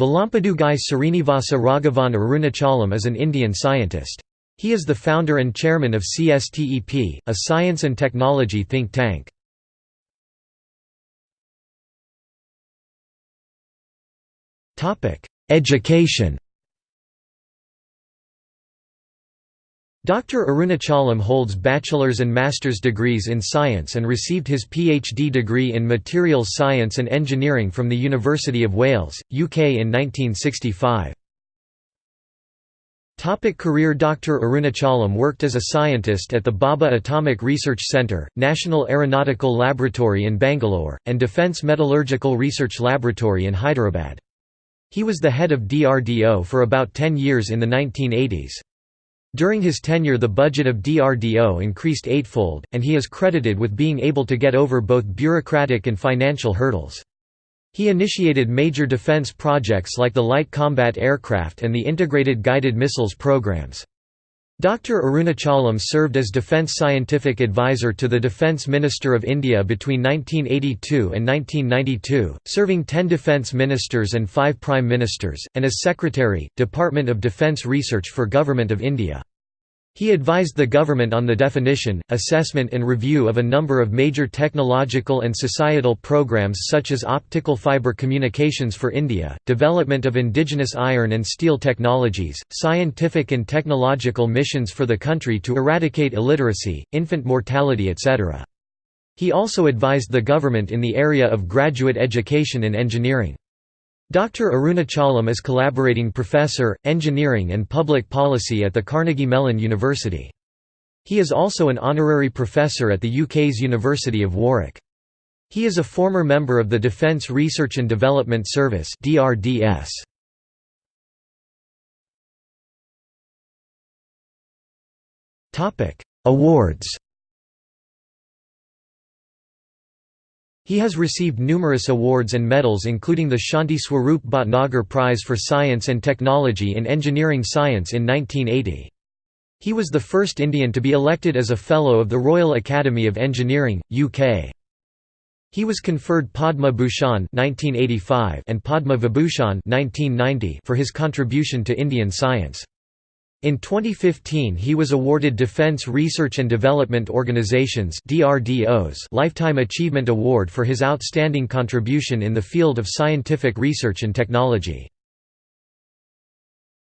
Velampidugai Srinivasa Raghavan Arunachalam is an Indian scientist. He is the founder and chairman of CSTEP, a science and technology think tank. Education Dr. Arunachalam holds bachelor's and master's degrees in science and received his PhD degree in materials science and engineering from the University of Wales, UK in 1965. Topic career Dr. Arunachalam worked as a scientist at the Bhabha Atomic Research Centre, National Aeronautical Laboratory in Bangalore, and Defence Metallurgical Research Laboratory in Hyderabad. He was the head of DRDO for about 10 years in the 1980s. During his tenure the budget of DRDO increased eightfold, and he is credited with being able to get over both bureaucratic and financial hurdles. He initiated major defense projects like the Light Combat Aircraft and the Integrated Guided Missiles programs. Dr. Arunachalam served as Defence Scientific Advisor to the Defence Minister of India between 1982 and 1992, serving 10 Defence Ministers and 5 Prime Ministers, and as Secretary, Department of Defence Research for Government of India. He advised the government on the definition, assessment and review of a number of major technological and societal programs such as optical fiber communications for India, development of indigenous iron and steel technologies, scientific and technological missions for the country to eradicate illiteracy, infant mortality etc. He also advised the government in the area of graduate education and engineering. Dr. Arunachalam is collaborating professor, engineering and public policy at the Carnegie Mellon University. He is also an honorary professor at the UK's University of Warwick. He is a former member of the Defence Research and Development Service DRDS. Awards He has received numerous awards and medals including the Shanti Swarup Bhatnagar Prize for Science and Technology in Engineering Science in 1980. He was the first Indian to be elected as a Fellow of the Royal Academy of Engineering, UK. He was conferred Padma Bhushan and Padma Vibhushan for his contribution to Indian science. In 2015 he was awarded Defense Research and Development Organization's Lifetime Achievement Award for his outstanding contribution in the field of scientific research and technology.